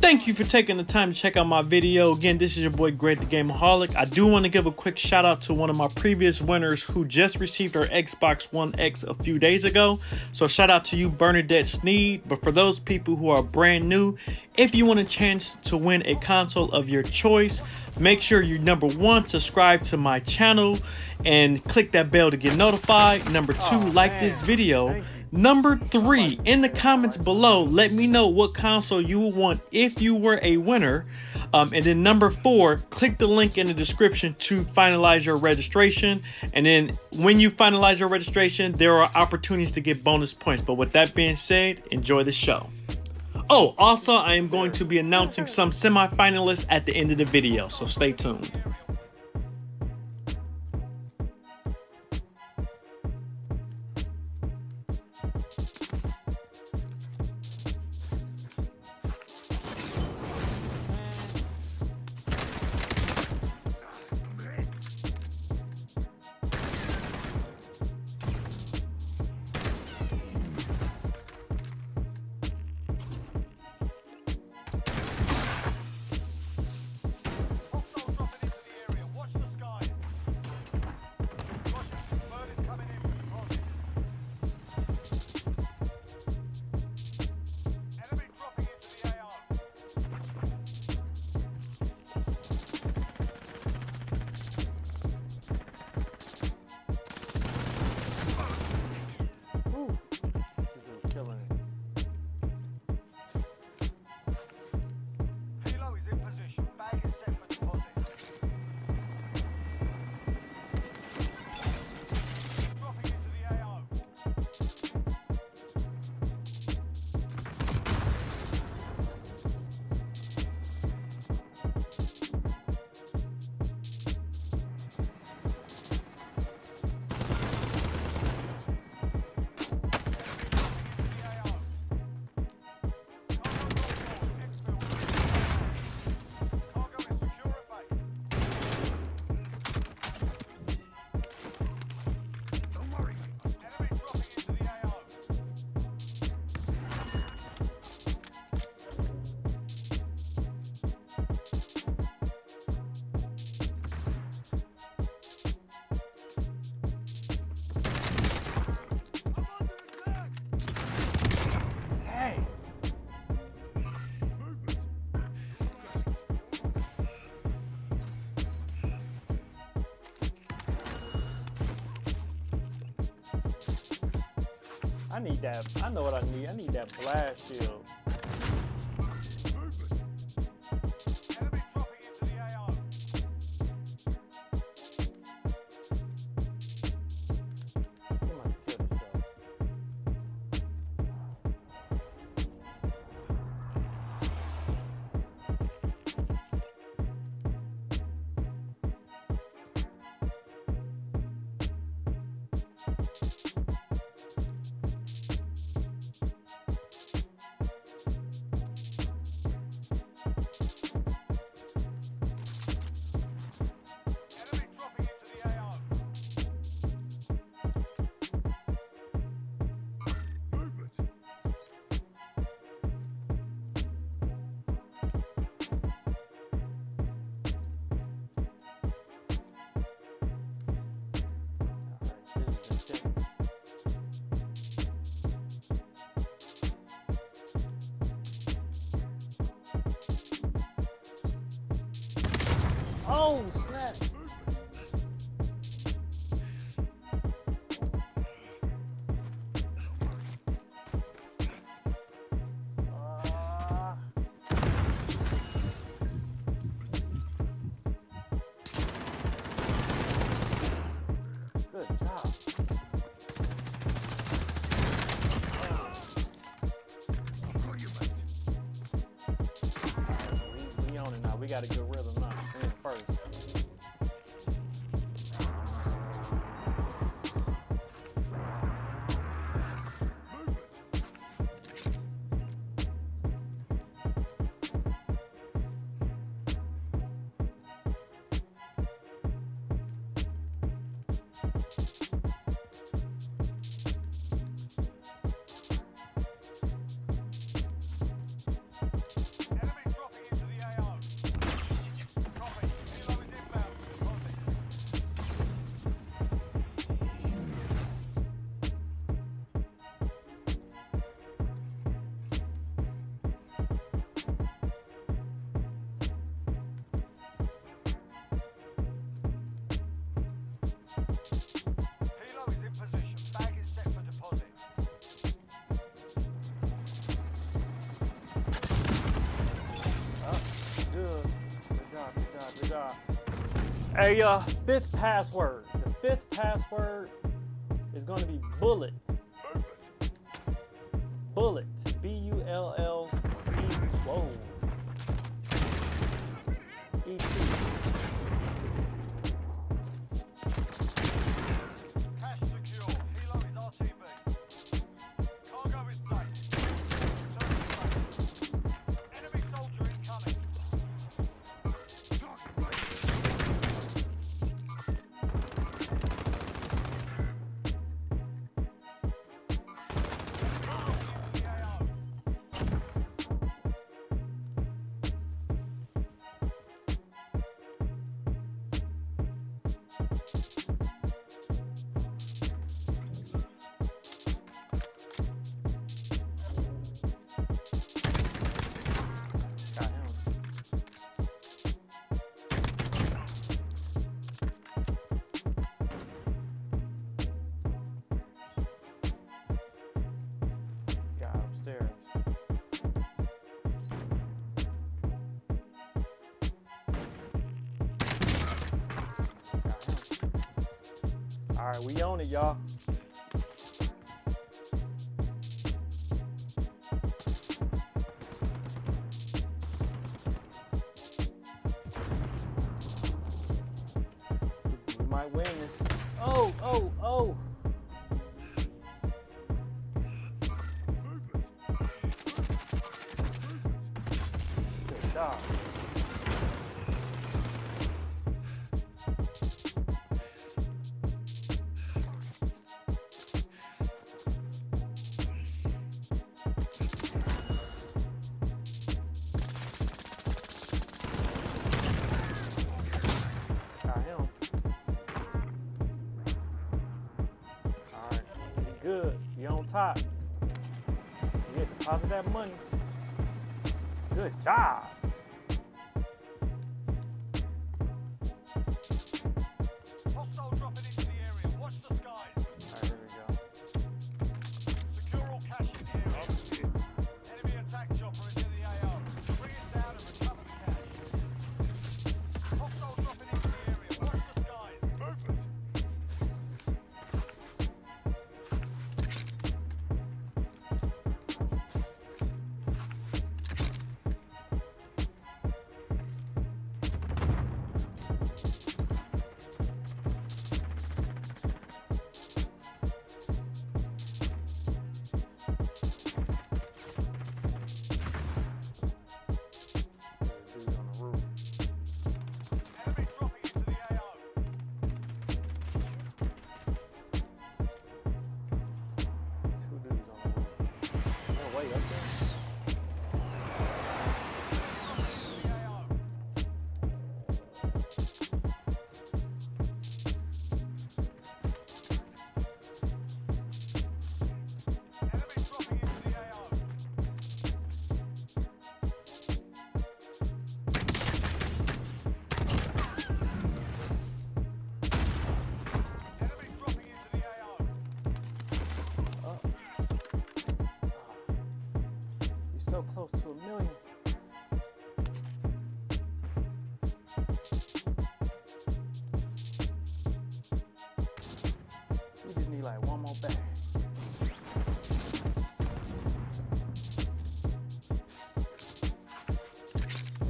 Thank you for taking the time to check out my video. Again, this is your boy Greg the Gameaholic. I do want to give a quick shout out to one of my previous winners who just received her Xbox One X a few days ago. So shout out to you, Bernadette Sneed. But for those people who are brand new, if you want a chance to win a console of your choice, make sure you number one, subscribe to my channel and click that bell to get notified. Number two, oh, like man. this video. Number three, in the comments below, let me know what console you would want if you were a winner. Um, and then number four, click the link in the description to finalize your registration. And then when you finalize your registration, there are opportunities to get bonus points. But with that being said, enjoy the show. Oh, also, I am going to be announcing some semi-finalists at the end of the video, so stay tuned. I need that. I know what I need. I need that blast shield. Oh, snap. Good job. We own it now. We got a good a uh, fifth password. The fifth password is going to be bullet. Bullet. B U L L. All right, we own it, y'all. We might win. Oh, oh, oh. Good job. Good. You're on top. Yeah, deposit that money. Good job.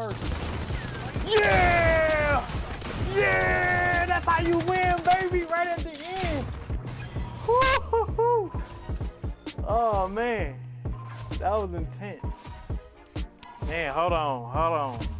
first. Yeah! Yeah! That's how you win, baby, right at the end. Woo-hoo-hoo. Oh, man. That was intense. Man, hold on, hold on.